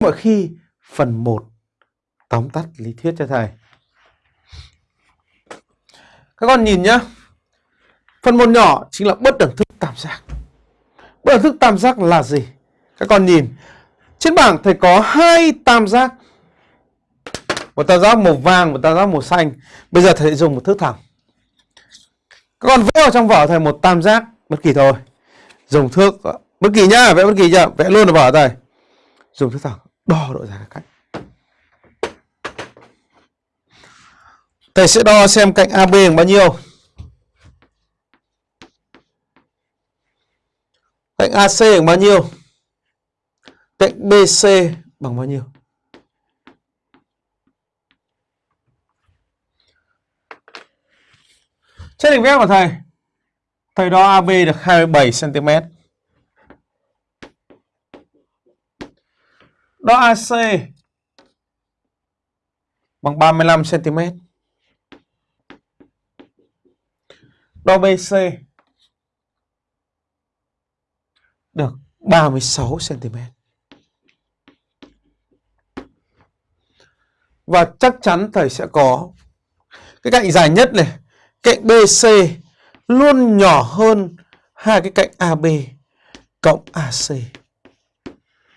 mọi khi phần 1 tóm tắt lý thuyết cho thầy. Các con nhìn nhá. Phần một nhỏ chính là bất đẳng thức tam giác. Bất đẳng thức tam giác là gì? Các con nhìn. Trên bảng thầy có hai tam giác. Một tam giác màu vàng, một tam giác màu xanh. Bây giờ thầy dùng một thước thẳng. Các con vẽ vào trong vở thầy một tam giác bất kỳ thôi. Dùng thước bất kỳ nhá, vẽ bất kỳ nhá, vẽ luôn vào vở thầy. Dùng thước thẳng đo độ dài các cạnh. Thầy sẽ đo xem cạnh AB bằng bao nhiêu. Cạnh AC bằng bao nhiêu? Cạnh BC bằng bao nhiêu? Trên đỉnh vẽ của thầy, thầy đo AB được 27 Đo AC bằng 35 cm. Đo BC được 36 cm. Và chắc chắn thầy sẽ có cái cạnh dài nhất này, cạnh BC luôn nhỏ hơn hai cái cạnh AB cộng AC.